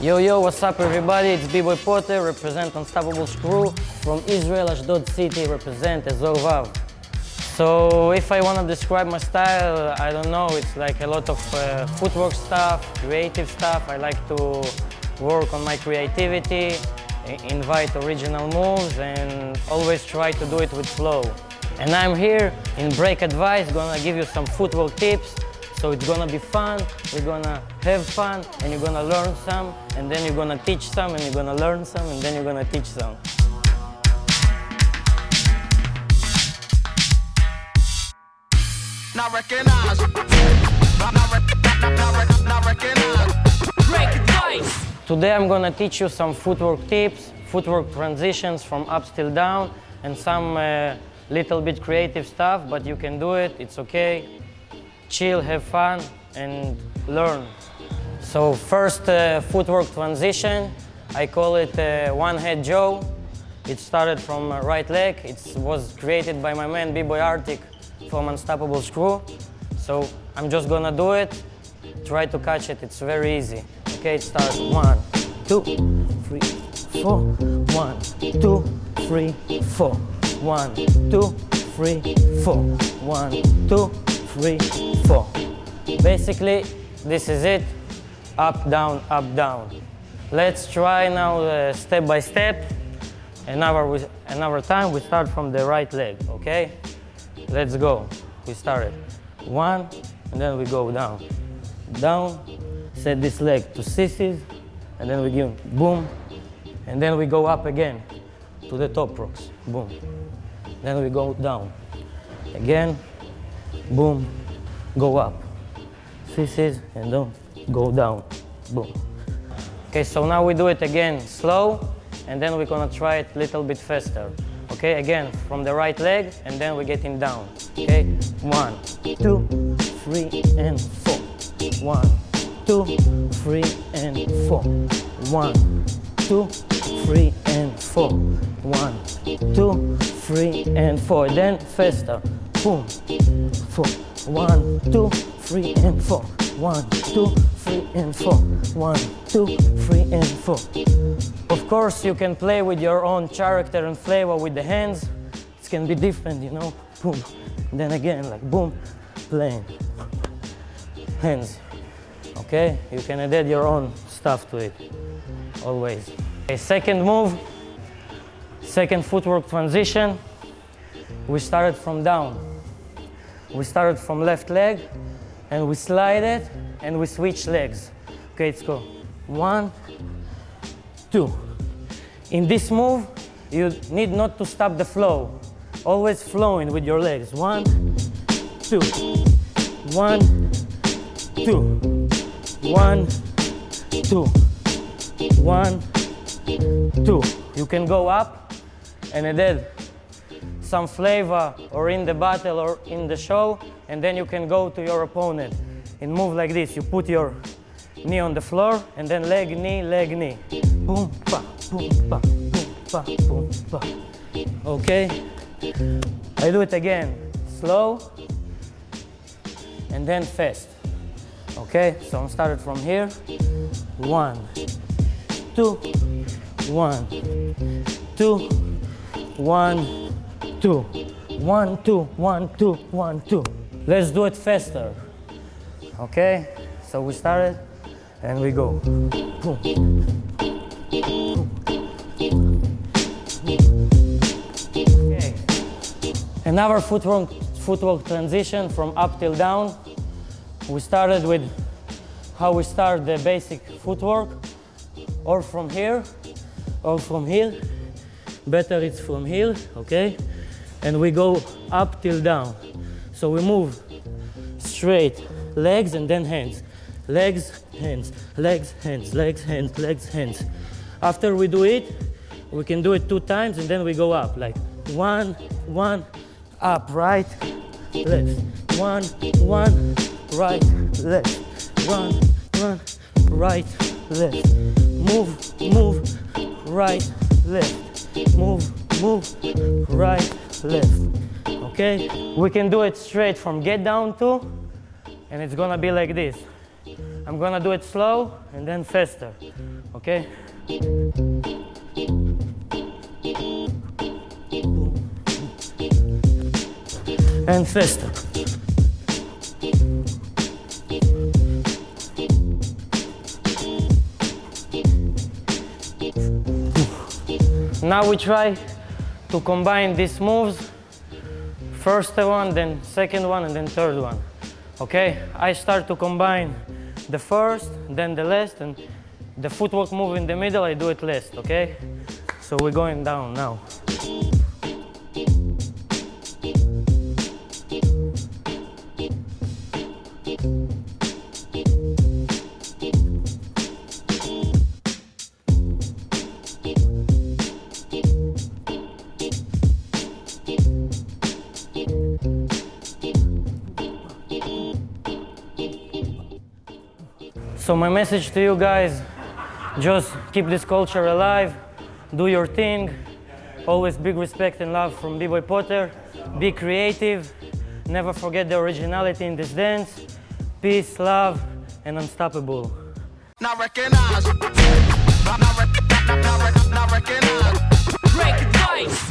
Yo, yo, what's up everybody? It's B-Boy Potter, represent Unstoppable Screw. From Israel, Ashdod City, represent Azor Vav. So if I want to describe my style, I don't know, it's like a lot of uh, footwork stuff, creative stuff. I like to work on my creativity, invite original moves and always try to do it with flow. And I'm here in Break Advice, gonna give you some footwork tips. So it's gonna be fun, we're gonna have fun, and you're gonna learn some, and then you're gonna teach some, and you're gonna learn some, and then you're gonna teach some. Not recognize. Not, not, not, not, not recognize. Break advice. Today I'm gonna teach you some footwork tips, footwork transitions from up still down, and some uh, little bit creative stuff, but you can do it, it's okay. Chill, have fun, and learn. So first uh, footwork transition, I call it uh, one head Joe. It started from right leg. It was created by my man B-Boy Arctic from Unstoppable Screw. So I'm just gonna do it. Try to catch it, it's very easy. Okay, it starts one, two, three, four. One, two, three, four. One, two, three, four. One, two, three, four. Basically, this is it. Up, down, up, down. Let's try now uh, step by step. Another, another time, we start from the right leg, okay? Let's go. We started. One, and then we go down. Down, set this leg to CCs, and then we give boom, and then we go up again to the top rocks, boom. Then we go down. Again, boom, go up. CCs, and then go down, boom. Okay, so now we do it again slow, and then we're gonna try it a little bit faster. Okay, again, from the right leg, and then we're getting down. Okay, one, two, three, and four. One, two, three, and four. One, two, three, and four. One, two, three, and four. Then faster. Boom, four. One, two, three, and four. One, two, three, and four. One, two, three, and four. Of course, you can play with your own character and flavor with the hands. It can be different, you know. Boom. Then again, like boom, playing. Hands. Okay? You can add your own stuff to it. Always. Okay, second move. Second footwork transition. We started from down. We started from left leg and we slide it and we switch legs. Okay, let's go. One, two. In this move, you need not to stop the flow. Always flowing with your legs. One, two. One, two. One, two. One, two. You can go up and add some flavor or in the battle or in the show and then you can go to your opponent and move like this. You put your knee on the floor and then leg, knee, leg, knee. Boom, pa, boom, pa, boom, pa, boom, pa. Okay? I do it again. Slow and then fast. Okay? So I'm started from here. One, two, one, two, one, two, one, two, one, two, one, two. Let's do it faster. Okay? So we started and we go. Okay. Another footwork, footwork transition from up till down. We started with how we start the basic footwork, or from here, or from here. Better it's from here, okay? And we go up till down. So we move straight, legs and then hands. Legs, hands, legs, hands, legs, hands, legs, hands. After we do it, we can do it two times and then we go up like one, one, up, right, left, one, one, right, left, one, one, right, left. Move, move, right, left. Move, move, right, left. Okay? We can do it straight from get down to, and it's gonna be like this. I'm gonna do it slow and then faster. Okay? And faster. Now we try to combine these moves. First one, then second one, and then third one. Okay? I start to combine the first, then the last, and the footwork move in the middle, I do it last, okay? So we're going down now. So my message to you guys, just keep this culture alive, do your thing, always big respect and love from B-Boy Potter, be creative, never forget the originality in this dance, peace, love, and unstoppable. Not recognize. Not, not, not, not, not, not recognize. Break it right.